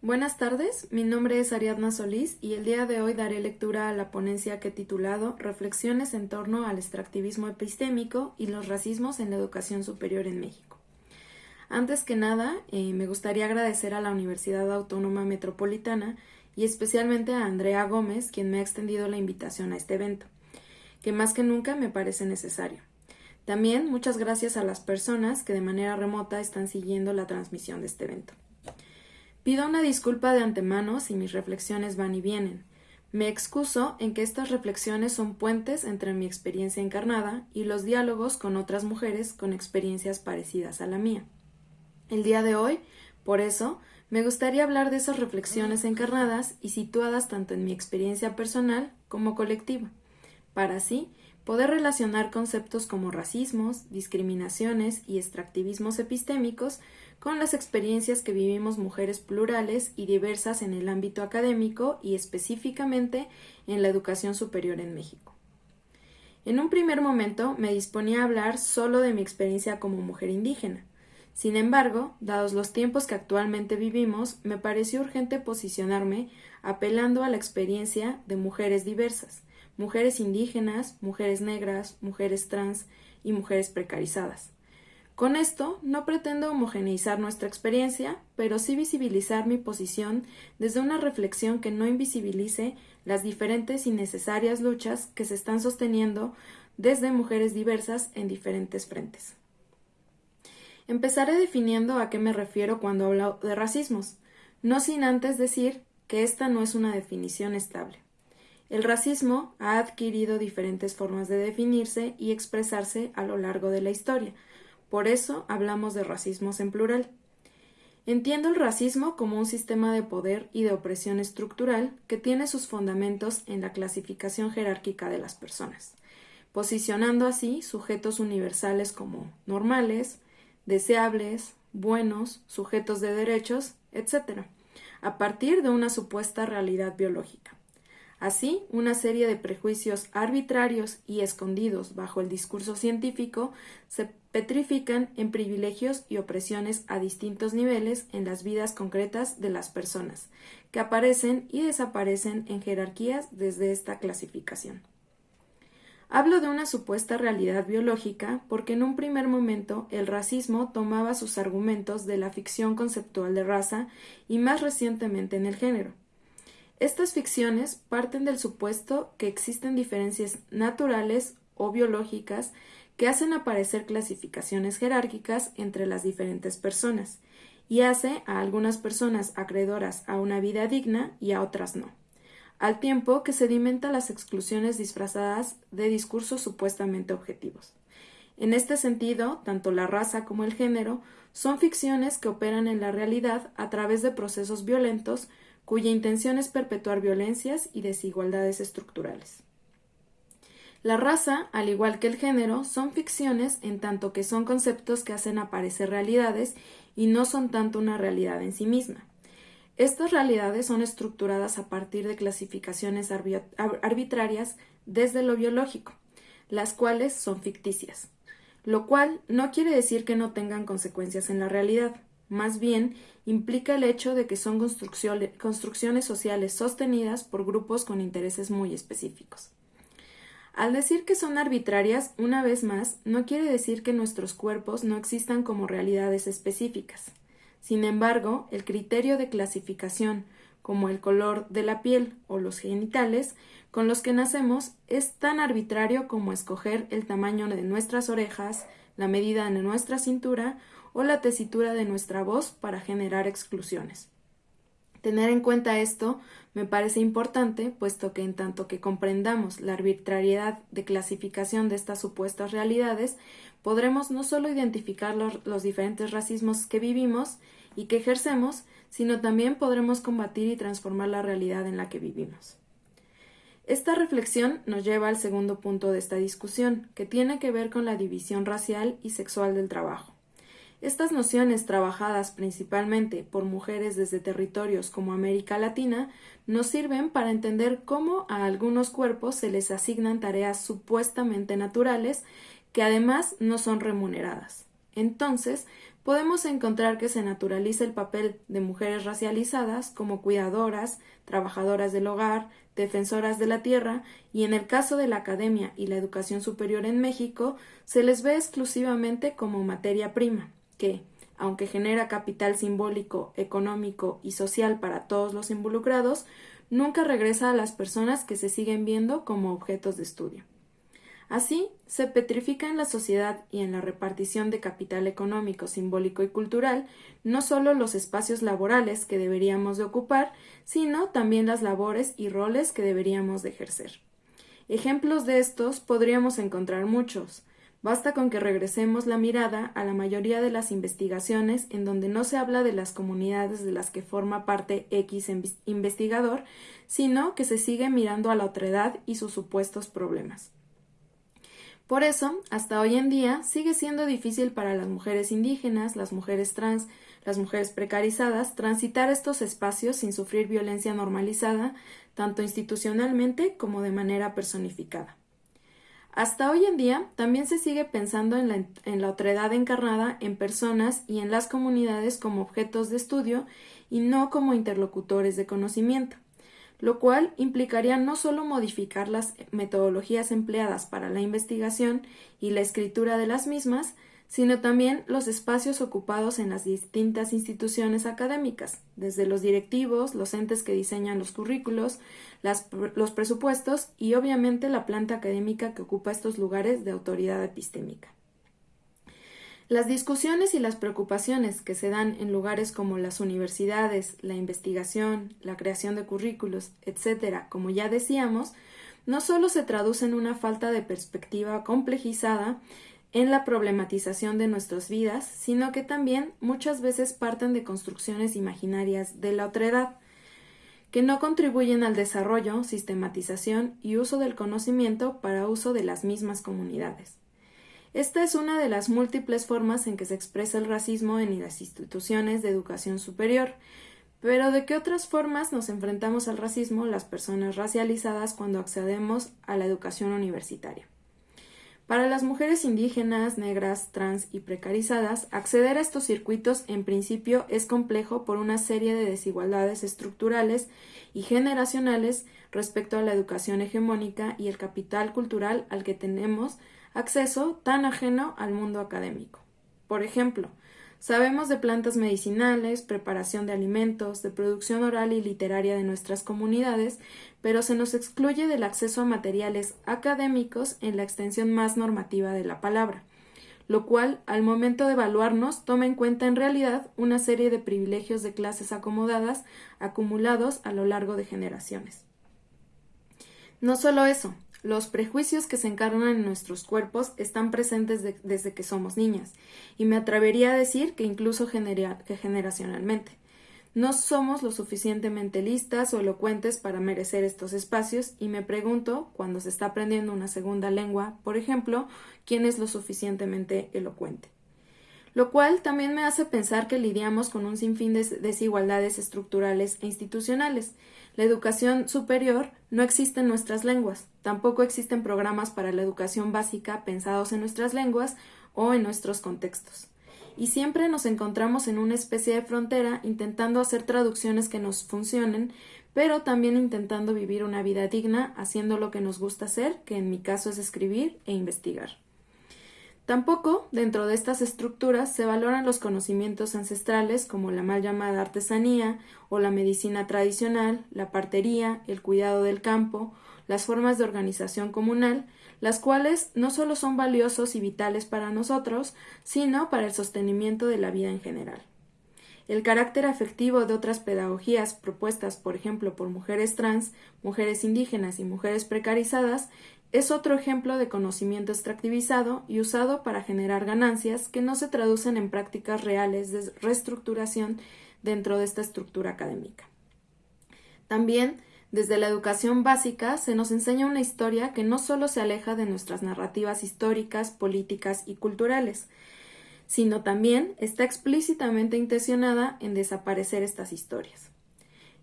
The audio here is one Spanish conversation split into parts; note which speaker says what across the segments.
Speaker 1: Buenas tardes, mi nombre es Ariadna Solís y el día de hoy daré lectura a la ponencia que he titulado Reflexiones en torno al extractivismo epistémico y los racismos en la educación superior en México. Antes que nada, eh, me gustaría agradecer a la Universidad Autónoma Metropolitana y especialmente a Andrea Gómez, quien me ha extendido la invitación a este evento, que más que nunca me parece necesario. También muchas gracias a las personas que de manera remota están siguiendo la transmisión de este evento. Pido una disculpa de antemano si mis reflexiones van y vienen. Me excuso en que estas reflexiones son puentes entre mi experiencia encarnada y los diálogos con otras mujeres con experiencias parecidas a la mía. El día de hoy, por eso, me gustaría hablar de esas reflexiones encarnadas y situadas tanto en mi experiencia personal como colectiva, para así poder relacionar conceptos como racismos, discriminaciones y extractivismos epistémicos con las experiencias que vivimos mujeres plurales y diversas en el ámbito académico y específicamente en la educación superior en México. En un primer momento me disponía a hablar solo de mi experiencia como mujer indígena. Sin embargo, dados los tiempos que actualmente vivimos, me pareció urgente posicionarme apelando a la experiencia de mujeres diversas, mujeres indígenas, mujeres negras, mujeres trans y mujeres precarizadas. Con esto no pretendo homogeneizar nuestra experiencia, pero sí visibilizar mi posición desde una reflexión que no invisibilice las diferentes y necesarias luchas que se están sosteniendo desde mujeres diversas en diferentes frentes. Empezaré definiendo a qué me refiero cuando hablo de racismos, no sin antes decir que esta no es una definición estable. El racismo ha adquirido diferentes formas de definirse y expresarse a lo largo de la historia. Por eso hablamos de racismos en plural. Entiendo el racismo como un sistema de poder y de opresión estructural que tiene sus fundamentos en la clasificación jerárquica de las personas, posicionando así sujetos universales como normales, deseables, buenos, sujetos de derechos, etc., a partir de una supuesta realidad biológica. Así, una serie de prejuicios arbitrarios y escondidos bajo el discurso científico se petrifican en privilegios y opresiones a distintos niveles en las vidas concretas de las personas, que aparecen y desaparecen en jerarquías desde esta clasificación. Hablo de una supuesta realidad biológica porque en un primer momento el racismo tomaba sus argumentos de la ficción conceptual de raza y más recientemente en el género. Estas ficciones parten del supuesto que existen diferencias naturales o biológicas que hacen aparecer clasificaciones jerárquicas entre las diferentes personas, y hace a algunas personas acreedoras a una vida digna y a otras no, al tiempo que sedimenta las exclusiones disfrazadas de discursos supuestamente objetivos. En este sentido, tanto la raza como el género son ficciones que operan en la realidad a través de procesos violentos cuya intención es perpetuar violencias y desigualdades estructurales. La raza, al igual que el género, son ficciones en tanto que son conceptos que hacen aparecer realidades y no son tanto una realidad en sí misma. Estas realidades son estructuradas a partir de clasificaciones arbitrarias desde lo biológico, las cuales son ficticias, lo cual no quiere decir que no tengan consecuencias en la realidad. Más bien, implica el hecho de que son construcciones sociales sostenidas por grupos con intereses muy específicos. Al decir que son arbitrarias, una vez más, no quiere decir que nuestros cuerpos no existan como realidades específicas. Sin embargo, el criterio de clasificación, como el color de la piel o los genitales con los que nacemos, es tan arbitrario como escoger el tamaño de nuestras orejas, la medida de nuestra cintura o la tesitura de nuestra voz para generar exclusiones. Tener en cuenta esto me parece importante, puesto que en tanto que comprendamos la arbitrariedad de clasificación de estas supuestas realidades, podremos no solo identificar los, los, diferentes racismos que vivimos y que ejercemos, sino también podremos combatir y transformar la realidad en la que vivimos. Esta reflexión nos lleva al segundo punto de esta discusión, que tiene que ver con la división racial y sexual del trabajo. Estas nociones, trabajadas principalmente por mujeres desde territorios como América Latina, nos sirven para entender cómo a algunos cuerpos se les asignan tareas supuestamente naturales que además no son remuneradas. Entonces, podemos encontrar que se naturaliza el papel de mujeres racializadas como cuidadoras, trabajadoras del hogar, defensoras de la tierra, y en el caso de la academia y la educación superior en México, se les ve exclusivamente como materia prima, que, aunque genera capital simbólico, económico y social para todos los involucrados, nunca regresa a las personas que se siguen viendo como objetos de estudio. Así, se petrifica en la sociedad y en la repartición de capital económico, simbólico y cultural no solo los espacios laborales que deberíamos de ocupar, sino también las labores y roles que deberíamos de ejercer. Ejemplos de estos podríamos encontrar muchos. Basta con que regresemos la mirada a la mayoría de las investigaciones en donde no se habla de las comunidades de las que forma parte X investigador, sino que se sigue mirando a la otredad y sus supuestos problemas. Por eso, hasta hoy en día, sigue siendo difícil para las mujeres indígenas, las mujeres trans, las mujeres precarizadas, transitar estos espacios sin sufrir violencia normalizada, tanto institucionalmente como de manera personificada. Hasta hoy en día también se sigue pensando en la, en otredad encarnada en personas y en las comunidades como objetos de estudio y no como interlocutores de conocimiento lo cual implicaría no solo modificar las metodologías empleadas para la investigación y la escritura de las mismas, sino también los espacios ocupados en las distintas instituciones académicas, desde los directivos, los entes que diseñan los currículos, los presupuestos y obviamente la planta académica que ocupa estos lugares de autoridad epistémica. Las discusiones y las preocupaciones que se dan en lugares como las universidades, la investigación, la creación de currículos, etcétera, como ya decíamos, no solo se traducen en una falta de perspectiva complejizada en la problematización de nuestras vidas, sino que también muchas veces parten de construcciones imaginarias de la otredad, que no contribuyen al desarrollo, sistematización y uso del conocimiento para uso de las mismas comunidades. Esta es una de las múltiples formas en que se expresa el racismo en las instituciones de educación superior. Pero ¿de qué otras formas nos enfrentamos al racismo las personas racializadas cuando accedemos a la educación universitaria? Para las mujeres indígenas, negras, trans y precarizadas, acceder a estos circuitos en principio es complejo por una serie de desigualdades estructurales y generacionales respecto a la educación hegemónica y el capital cultural al que tenemos acceso tan ajeno al mundo académico. Por ejemplo, sabemos de plantas medicinales, preparación de alimentos, de producción oral y literaria de nuestras comunidades, pero se nos excluye del acceso a materiales académicos en la extensión más normativa de la palabra, lo cual, al momento de evaluarnos, toma en cuenta en realidad una serie de privilegios de clases acomodadas acumulados a lo largo de generaciones. No solo eso, los prejuicios que se encarnan en nuestros cuerpos están presentes desde que somos niñas, y me atrevería a decir que incluso generacionalmente. No somos lo suficientemente listas o elocuentes para merecer estos espacios y me pregunto, cuando se está aprendiendo una segunda lengua, por ejemplo, quién es lo suficientemente elocuente. Lo cual también me hace pensar que lidiamos con un sinfín de desigualdades estructurales e institucionales, la educación superior no existe en nuestras lenguas, tampoco existen programas para la educación básica pensados en nuestras lenguas o en nuestros contextos. Y siempre nos encontramos en una especie de frontera intentando hacer traducciones que nos funcionen, pero también intentando vivir una vida digna haciendo lo que nos gusta hacer, que en mi caso es escribir e investigar. Tampoco, dentro de estas estructuras, se valoran los conocimientos ancestrales como la mal llamada artesanía o la medicina tradicional, la partería, el cuidado del campo, las formas de organización comunal, las cuales no solo son valiosos y vitales para nosotros, sino para el sostenimiento de la vida en general. El carácter afectivo de otras pedagogías propuestas, por ejemplo, por mujeres trans, mujeres indígenas y mujeres precarizadas, es otro ejemplo de conocimiento extractivizado y usado para generar ganancias que no se traducen en prácticas reales de reestructuración dentro de esta estructura académica. También, desde la educación básica, se nos enseña una historia que no solo se aleja de nuestras narrativas históricas, políticas y culturales, sino también está explícitamente intencionada en desaparecer estas historias.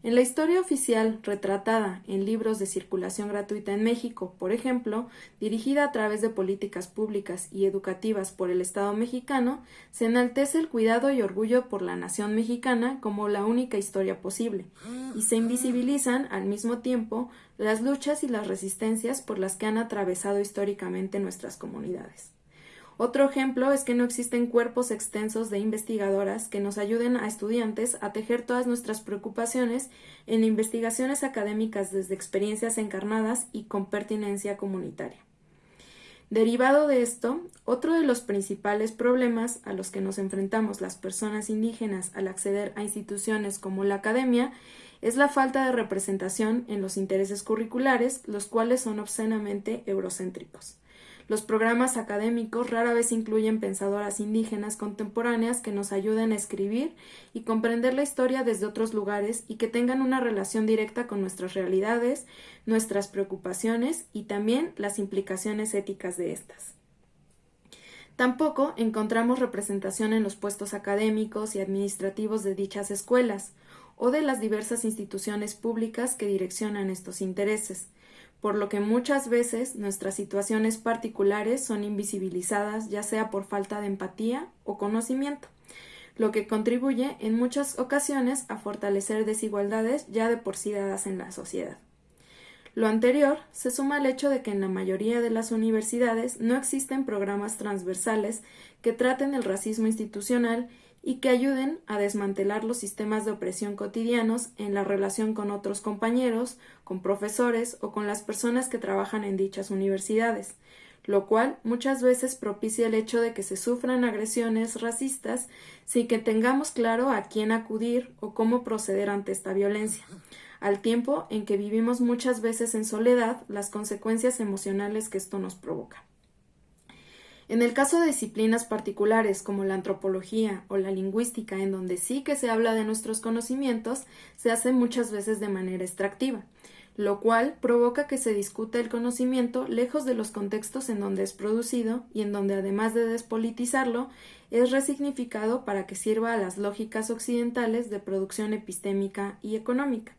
Speaker 1: En la historia oficial retratada en libros de circulación gratuita en México, por ejemplo, dirigida a través de políticas públicas y educativas por el Estado mexicano, se enaltece el cuidado y orgullo por la nación mexicana como la única historia posible, y se invisibilizan al mismo tiempo las luchas y las resistencias por las que han atravesado históricamente nuestras comunidades. Otro ejemplo es que no existen cuerpos extensos de investigadoras que nos ayuden a estudiantes a tejer todas nuestras preocupaciones en investigaciones académicas desde experiencias encarnadas y con pertinencia comunitaria. Derivado de esto, otro de los principales problemas a los que nos enfrentamos las personas indígenas al acceder a instituciones como la academia es la falta de representación en los intereses curriculares, los cuales son obscenamente eurocéntricos. Los programas académicos rara vez incluyen pensadoras indígenas contemporáneas que nos ayuden a escribir y comprender la historia desde otros lugares y que tengan una relación directa con nuestras realidades, nuestras preocupaciones y también las implicaciones éticas de estas. Tampoco encontramos representación en los puestos académicos y administrativos de dichas escuelas o de las diversas instituciones públicas que direccionan estos intereses por lo que muchas veces nuestras situaciones particulares son invisibilizadas ya sea por falta de empatía o conocimiento, lo que contribuye en muchas ocasiones a fortalecer desigualdades ya de por sí dadas en la sociedad. Lo anterior se suma al hecho de que en la mayoría de las universidades no existen programas transversales que traten el racismo institucional y que ayuden a desmantelar los sistemas de opresión cotidianos en la relación con otros compañeros, con profesores o con las personas que trabajan en dichas universidades, lo cual muchas veces propicia el hecho de que se sufran agresiones racistas sin que tengamos claro a quién acudir o cómo proceder ante esta violencia, al tiempo en que vivimos muchas veces en soledad las consecuencias emocionales que esto nos provoca. En el caso de disciplinas particulares como la antropología o la lingüística, en donde sí que se habla de nuestros conocimientos, se hace muchas veces de manera extractiva, lo cual provoca que se discute el conocimiento lejos de los contextos en donde es producido y en donde además de despolitizarlo, es resignificado para que sirva a las lógicas occidentales de producción epistémica y económica.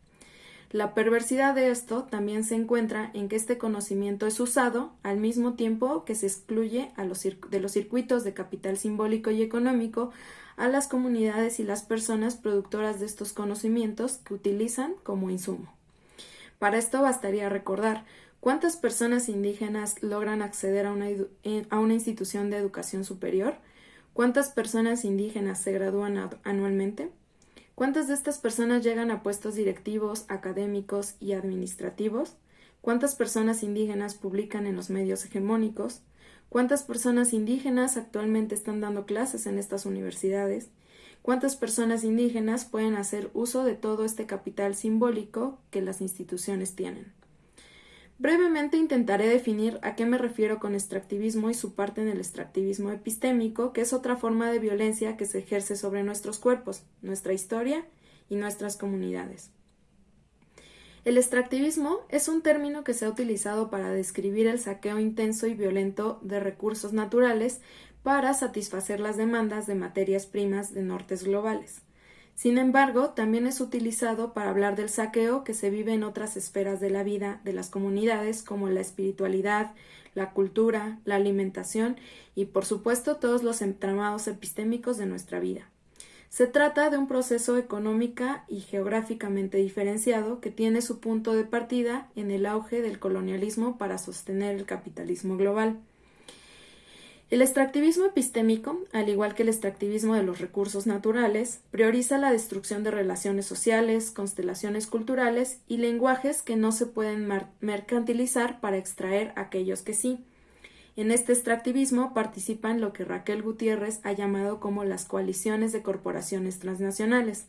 Speaker 1: La perversidad de esto también se encuentra en que este conocimiento es usado al mismo tiempo que se excluye de los circuitos de capital simbólico y económico a las comunidades y las personas productoras de estos conocimientos que utilizan como insumo. Para esto bastaría recordar cuántas personas indígenas logran acceder a una, a una institución de educación superior, cuántas personas indígenas se gradúan anualmente, ¿Cuántas de estas personas llegan a puestos directivos, académicos y administrativos? ¿Cuántas personas indígenas publican en los medios hegemónicos? ¿Cuántas personas indígenas actualmente están dando clases en estas universidades? ¿Cuántas personas indígenas pueden hacer uso de todo este capital simbólico que las instituciones tienen? Brevemente intentaré definir a qué me refiero con extractivismo y su parte en el extractivismo epistémico, que es otra forma de violencia que se ejerce sobre nuestros cuerpos, nuestra historia y nuestras comunidades. El extractivismo es un término que se ha utilizado para describir el saqueo intenso y violento de recursos naturales para satisfacer las demandas de materias primas de nortes globales. Sin embargo, también es utilizado para hablar del saqueo que se vive en otras esferas de la vida de las comunidades como la espiritualidad, la cultura, la alimentación y, por supuesto, todos los entramados epistémicos de nuestra vida. Se trata de un proceso económica y geográficamente diferenciado que tiene su punto de partida en el auge del colonialismo para sostener el capitalismo global. El extractivismo epistémico, al igual que el extractivismo de los recursos naturales, prioriza la destrucción de relaciones sociales, constelaciones culturales y lenguajes que no se pueden mercantilizar para extraer aquellos que sí. En este extractivismo participan lo que Raquel Gutiérrez ha llamado como las coaliciones de corporaciones transnacionales,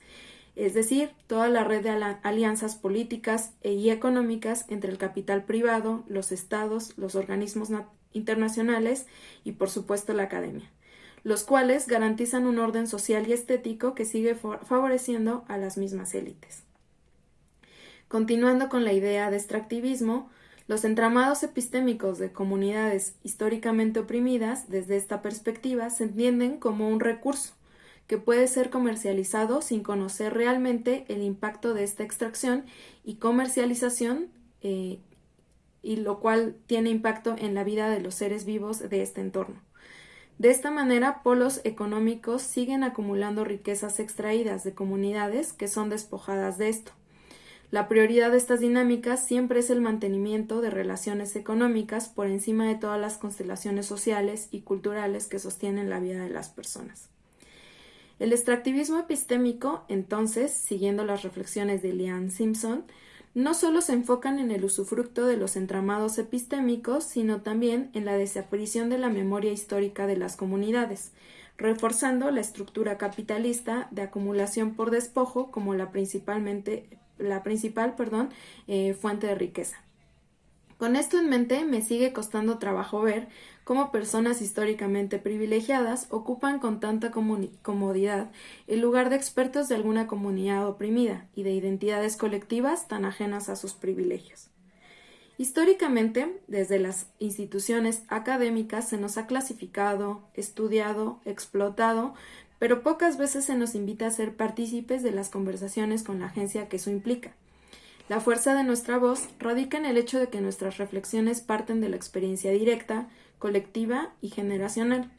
Speaker 1: es decir, toda la red de alianzas políticas e y económicas entre el capital privado, los estados, los organismos internacionales y por supuesto la academia, los cuales garantizan un orden social y estético que sigue favoreciendo a las mismas élites. Continuando con la idea de extractivismo, los entramados epistémicos de comunidades históricamente oprimidas, desde esta perspectiva, se entienden como un recurso, que puede ser comercializado sin conocer realmente el impacto de esta extracción y comercialización, eh, y lo cual tiene impacto en la vida de los seres vivos de este entorno. De esta manera, polos económicos siguen acumulando riquezas extraídas de comunidades que son despojadas de esto. La prioridad de estas dinámicas siempre es el mantenimiento de relaciones económicas por encima de todas las constelaciones sociales y culturales que sostienen la vida de las personas. El extractivismo epistémico, entonces, siguiendo las reflexiones de Lian Simpson, no solo se enfocan en el usufructo de los entramados epistémicos, sino también en la desaparición de la memoria histórica de las comunidades, reforzando la estructura capitalista de acumulación por despojo como la, principalmente, la principal eh, fuente de riqueza. Con esto en mente, me sigue costando trabajo ver cómo personas históricamente privilegiadas ocupan con tanta comodidad el lugar de expertos de alguna comunidad oprimida y de identidades colectivas tan ajenas a sus privilegios. Históricamente, desde las instituciones académicas se nos ha clasificado, estudiado, explotado, pero pocas veces se nos invita a ser partícipes de las conversaciones con la agencia que eso implica. La fuerza de nuestra voz radica en el hecho de que nuestras reflexiones parten de la experiencia directa, colectiva y generacional.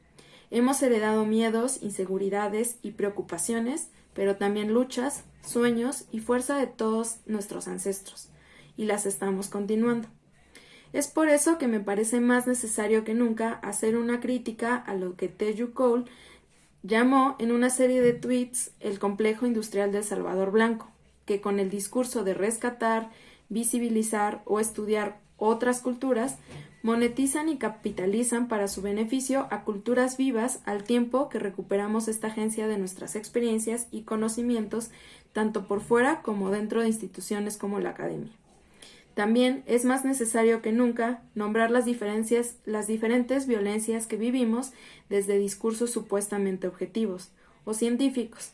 Speaker 1: Hemos heredado miedos, inseguridades y preocupaciones, pero también luchas, sueños y fuerza de todos nuestros ancestros, y las estamos continuando. Es por eso que me parece más necesario que nunca hacer una crítica a lo que Teju Cole llamó en una serie de tweets el complejo industrial del Salvador Blanco, que con el discurso de rescatar, visibilizar o estudiar otras culturas monetizan y capitalizan para su beneficio a culturas vivas al tiempo que recuperamos esta agencia de nuestras experiencias y conocimientos tanto por fuera como dentro de instituciones como la academia. También es más necesario que nunca nombrar las diferencias, las diferentes violencias que vivimos desde discursos supuestamente objetivos o científicos,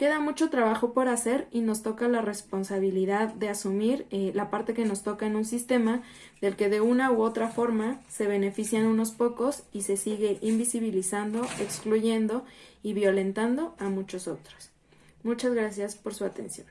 Speaker 1: Queda mucho trabajo por hacer y nos toca la responsabilidad de asumir eh, la parte que nos toca en un sistema del que de una u otra forma se benefician unos pocos y se sigue invisibilizando, excluyendo y violentando a muchos otros. Muchas gracias por su atención.